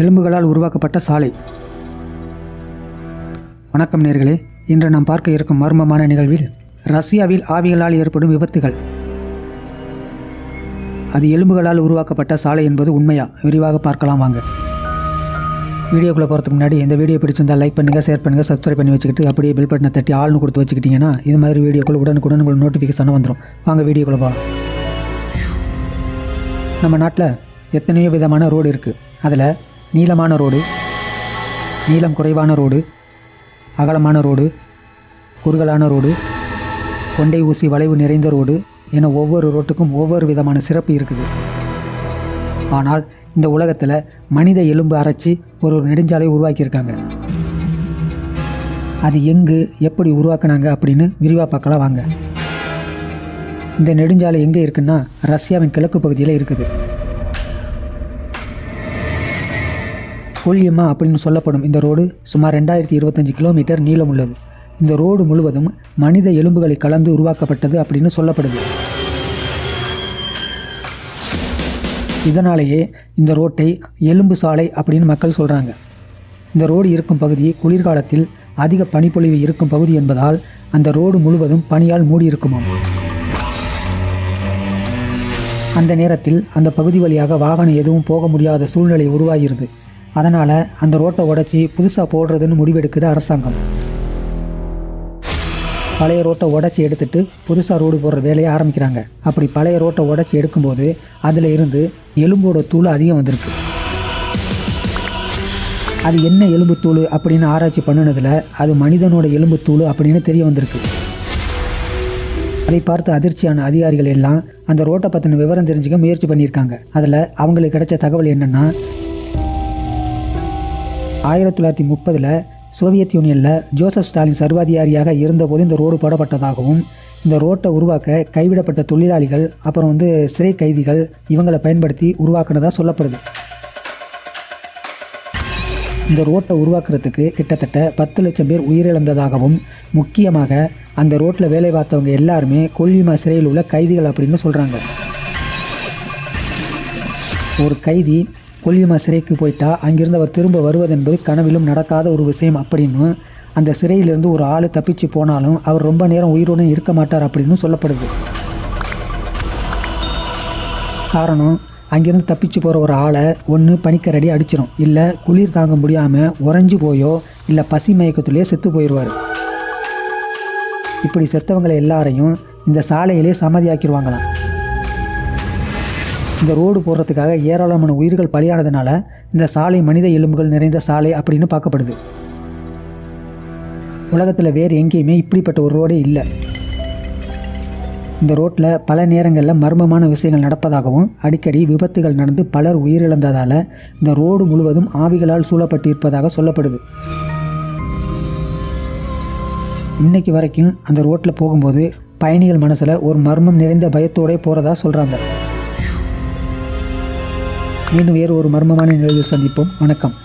எலும்புகளால் உருவாக்கப்பட்ட சாலை. வணக்கம் நேர்களே இன்று நாம் பார்க்க இருக்கும் மர்மமான நிகழ்வில் ரஷ்யாவில் ஆவிகளால் ஏற்படும் விபத்துகள். அது எலும்புகளால் உருவாக்கப்பட்ட சாலை என்பது உண்மையா? விரிவாக பார்க்கலாம் வாங்க. வீடியோக்குள்ளே போகிறதுக்கு முன்னாடி இந்த வீடியோ பிடிச்சிருந்தால் லைக் பண்ணுங்கள் ஷேர் பண்ணுங்கள் சப்ஸ்கிரைப் பண்ணி வச்சுக்கிட்டு அப்படியே பில் பட்டனை தட்டி ஆள்னு கொடுத்து வச்சுக்கிட்டிங்கன்னா இது மாதிரி வீடியோக்குள்ள உடனுக்குடன் உங்களுக்கு நோட்டிஃபிகேஷன் வந்துடும் வாங்க வீடியோக்குள்ளே போகலாம் நம்ம நாட்டில் எத்தனையோ விதமான ரோடு இருக்குது அதில் நீளமான ரோடு நீளம் குறைவான ரோடு அகலமான ரோடு குறுகலான ரோடு கொண்டை ஊசி வளைவு நிறைந்த ரோடு என ஒவ்வொரு ரோட்டுக்கும் ஒவ்வொரு விதமான சிறப்பு இருக்குது. ஆனால் இந்த உலகத்தில் மனித எலும்பு அரைச்சி ஒரு ஒரு நெடுஞ்சாலை உருவாக்கியிருக்காங்க. அது எங்கு எப்படி உருவாக்குனாங்க அப்படின்னு விரிவாக பார்க்கலாம் வாங்க. இந்த நெடுஞ்சாலை எங்கே இருக்குன்னா ரஷ்யாவின் கிழக்கு பகுதியில் இருக்குது. கொல்லியம்மா அப்படின்னு சொல்லப்படும் இந்த ரோடு சுமார் ரெண்டாயிரத்தி இருபத்தஞ்சி கிலோமீட்டர் நீளம் உள்ளது. இந்த ரோடு முழுவதும் மனித எலும்புகளை கலந்து உருவாக்கப்பட்டது அப்படின்னு சொல்லப்படுது. இதனாலேயே இந்த ரோட்டை எலும்பு சாலை அப்படின்னு மக்கள் சொல்கிறாங்க இந்த ரோடு இருக்கும் பகுதி குளிர்காலத்தில் அதிக பனிப்பொழிவு இருக்கும் பகுதி என்பதால் அந்த ரோடு முழுவதும் பனியால் மூடியிருக்குமாம். அந்த நேரத்தில் அந்த பகுதி வழியாக வாகனம் எதுவும் போக முடியாத சூழ்நிலை உருவாகிறது. அதனால் அந்த ரோட்டை உடைச்சி புதுசாக போடுறதுன்னு முடிவெடுக்குது அரசாங்கம். பழைய ரோட்டை உடச்சி எடுத்துட்டு புதுசாக ரோடு போடுற வேலையை ஆரம்பிக்கிறாங்க. அப்படி பழைய ரோட்டை உடச்சி எடுக்கும்போது அதில் இருந்து எலும்போட தூள் அதிகம் வந்திருக்கு. அது என்ன எலும்பு தூள் அப்படின்னு ஆராய்ச்சி பண்ணினதில் அது மனிதனோட எலும்பு தூள் அப்படின்னு தெரிய வந்திருக்கு. அதை பார்த்து அதிர்ச்சியான அதிகாரிகள் எல்லாம் அந்த ரோட்டை பற்றின விவரம் தெரிஞ்சுக்க முயற்சி பண்ணியிருக்காங்க. அதில் அவங்களுக்கு கிடைச்ச தகவல் என்னென்னா ஆயிரத்தி தொள்ளாயிரத்தி முப்பதில் சோவியத் யூனியனில் ஜோசப் ஸ்டாலின் சர்வாதிகாரியாக இருந்தபோது இந்த ரோடு போடப்பட்டதாகவும் இந்த ரோட்டை உருவாக்க கைவிடப்பட்ட தொழிலாளிகள் அப்புறம் வந்து சிறை கைதிகள் இவங்களை பயன்படுத்தி உருவாக்குனதாக சொல்லப்படுது. இந்த ரோட்டை உருவாக்குறதுக்கு கிட்டத்தட்ட பத்து லட்சம் பேர் உயிரிழந்ததாகவும் முக்கியமாக அந்த ரோட்டில் வேலை பார்த்தவங்க எல்லாருமே கொல்லிமா சிறையில் உள்ள கைதிகள் அப்படின்னு சொல்கிறாங்க ஒரு கைதி கொல்லிமா சிறைக்கு போயிட்டா அங்கிருந்து அவர் திரும்ப வருவதென்பது கனவிலும் நடக்காத ஒரு விஷயம் அப்படின்னு அந்த சிறையிலிருந்து ஒரு ஆள் தப்பிச்சு போனாலும் அவர் ரொம்ப நேரம் உயிரோடு இருக்க மாட்டார் அப்படின்னு சொல்லப்படுது. காரணம் அங்கிருந்து தப்பிச்சு போகிற ஒரு ஆளை ஒன்று பனிக்கரடி அடிச்சிடும் இல்லை குளிர் தாங்க முடியாமல் உறைஞ்சு போயோ இல்லை பசி மயக்கத்துலேயே செத்து போயிடுவார் இப்படி செத்தவங்களை எல்லாரையும் இந்த சாலையிலே சமாதியாக்கிடுவாங்களாம். இந்த ரோடு போடுறதுக்காக ஏராளமான உயிர்கள் பலியானதுனால இந்த சாலை மனித எலும்புகள் நிறைந்த சாலை அப்படின்னு பார்க்கப்படுது. உலகத்தில் வேறு எங்கேயுமே இப்படிப்பட்ட ஒரு ரோடே இல்லை. இந்த ரோட்டில் பல நேரங்களில் மர்மமான விஷயங்கள் நடப்பதாகவும் அடிக்கடி விபத்துகள் நடந்து பலர் உயிரிழந்ததால் இந்த ரோடு முழுவதும் ஆவிகளால் சூழப்பட்டு இருப்பதாக சொல்லப்படுது. இன்னைக்கு வரைக்கும் அந்த ரோட்டில் போகும்போது பயணிகள் மனசில் ஒரு மர்மம் நிறைந்த பயத்தோடே போகிறதா சொல்கிறாங்க மீண்டும் வேறு ஒரு மர்மமான நிலையில் சந்திப்போம். வணக்கம்.